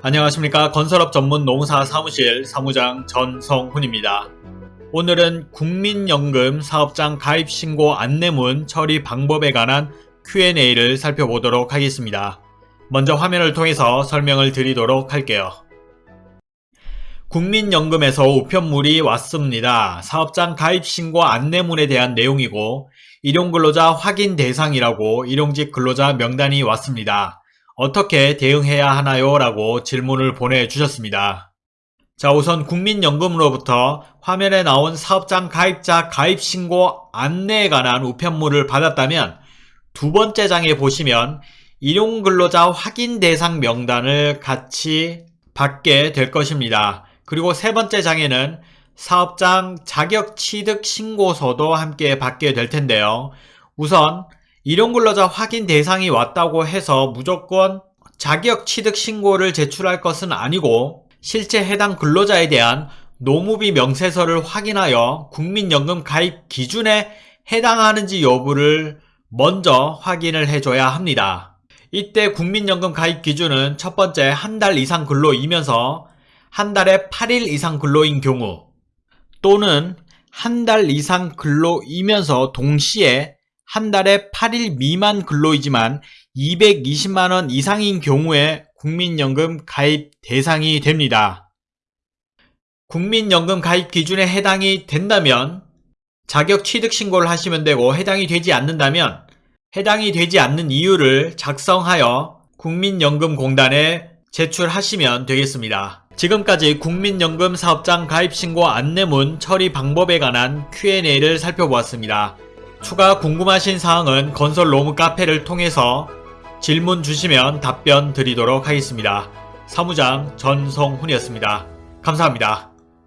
안녕하십니까 건설업 전문 농사 사무실 사무장 전성훈입니다. 오늘은 국민연금 사업장 가입 신고 안내문 처리 방법에 관한 Q&A를 살펴보도록 하겠습니다. 먼저 화면을 통해서 설명을 드리도록 할게요. 국민연금에서 우편물이 왔습니다. 사업장 가입 신고 안내문에 대한 내용이고 일용근로자 확인 대상이라고 일용직 근로자 명단이 왔습니다. 어떻게 대응해야 하나요? 라고 질문을 보내주셨습니다. 자 우선 국민연금으로부터 화면에 나온 사업장 가입자 가입신고 안내에 관한 우편물을 받았다면 두 번째 장에 보시면 일용근로자 확인 대상 명단을 같이 받게 될 것입니다. 그리고 세 번째 장에는 사업장 자격취득 신고서도 함께 받게 될 텐데요. 우선 일용근로자 확인 대상이 왔다고 해서 무조건 자격 취득 신고를 제출할 것은 아니고 실제 해당 근로자에 대한 노무비 명세서를 확인하여 국민연금 가입 기준에 해당하는지 여부를 먼저 확인을 해줘야 합니다. 이때 국민연금 가입 기준은 첫 번째 한 달 이상 근로이면서 한 달에 8일 이상 근로인 경우 또는 한 달 이상 근로이면서 동시에 한 달에 8일 미만 근로이지만 220만원 이상인 경우에 국민연금 가입 대상이 됩니다. 국민연금 가입 기준에 해당이 된다면 자격 취득 신고를 하시면 되고 해당이 되지 않는다면 해당이 되지 않는 이유를 작성하여 국민연금공단에 제출하시면 되겠습니다. 지금까지 국민연금 사업장 가입신고 안내문 처리 방법에 관한 Q&A를 살펴보았습니다. 추가 궁금하신 사항은 건설 로무 카페를 통해서 질문 주시면 답변 드리도록 하겠습니다. 사무장 전성훈이었습니다. 감사합니다.